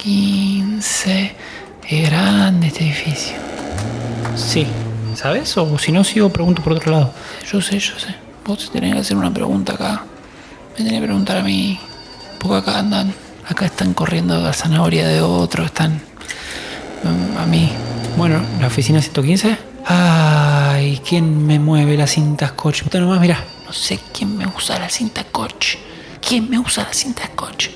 115. Es grande este edificio. Sí, ¿sabes? O si no, sigo, pregunto por otro lado. Yo sé, yo sé. Vos tenés que hacer una pregunta acá. Me tenés que preguntar a mí. Porque acá andan. Acá están corriendo la zanahoria de otro. Están. mm, A mí. Bueno, la oficina 115. ¿Quién me mueve la cinta scotch? Puta nomás, mira. No sé quién me usa la cinta scotch. ¿Quién me usa la cinta scotch?